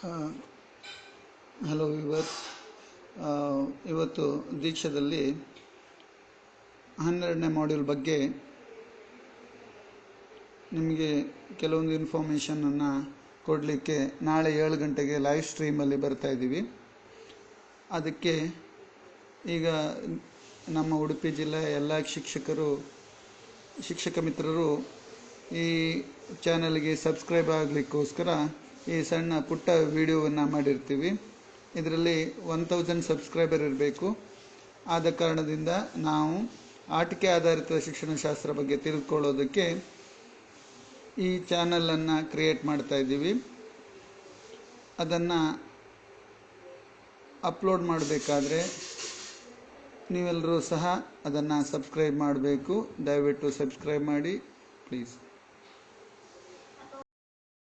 Hello viewers ಇವತ್ತು ದೀಕ್ಷಾದಲ್ಲಿ ಹನ್ನೆರಡನೇ module ಬಗ್ಗೆ ನಿಮಗೆ ಕೆಲವೊಂದು ಇನ್ಫಾರ್ಮೇಷನನ್ನು ಕೊಡಲಿಕ್ಕೆ ನಾಳೆ ಏಳು ಗಂಟೆಗೆ ಲೈವ್ ಸ್ಟ್ರೀಮಲ್ಲಿ ಬರ್ತಾ ಇದ್ದೀವಿ. ಅದಕ್ಕೆ ಈಗ ನಮ್ಮ ಉಡುಪಿ ಜಿಲ್ಲೆಯ ಎಲ್ಲ ಶಿಕ್ಷಕರು, ಶಿಕ್ಷಕ ಮಿತ್ರರು ಈ ಚಾನಲ್ಗೆ ಸಬ್ಸ್ಕ್ರೈಬ್ ಆಗಲಿಕ್ಕೋಸ್ಕರ ಈ ಸಣ್ಣ ಪುಟ್ಟ ವಿಡಿಯೋವನ್ನು ಮಾಡಿರ್ತೀವಿ. ಇದರಲ್ಲಿ ಒನ್ ತೌಸಂಡ್ ಸಬ್ಸ್ಕ್ರೈಬರ್ ಇರಬೇಕು. ಆದ ಕಾರಣದಿಂದ ನಾವು ಆಟಿಕೆ ಆಧಾರಿತ ಶಿಕ್ಷಣ ಶಾಸ್ತ್ರ ಬಗ್ಗೆ ತಿಳ್ಕೊಳ್ಳೋದಕ್ಕೆ ಈ ಚಾನಲನ್ನು ಕ್ರಿಯೇಟ್ ಮಾಡ್ತಾ ಇದ್ದೀವಿ. ಅದನ್ನು ಅಪ್ಲೋಡ್ ಮಾಡಬೇಕಾದ್ರೆ ನೀವೆಲ್ಲರೂ ಸಹ ಅದನ್ನು ಸಬ್ಸ್ಕ್ರೈಬ್ ಮಾಡಬೇಕು. ದಯವಿಟ್ಟು ಸಬ್ಸ್ಕ್ರೈಬ್ ಮಾಡಿ ಪ್ಲೀಸ್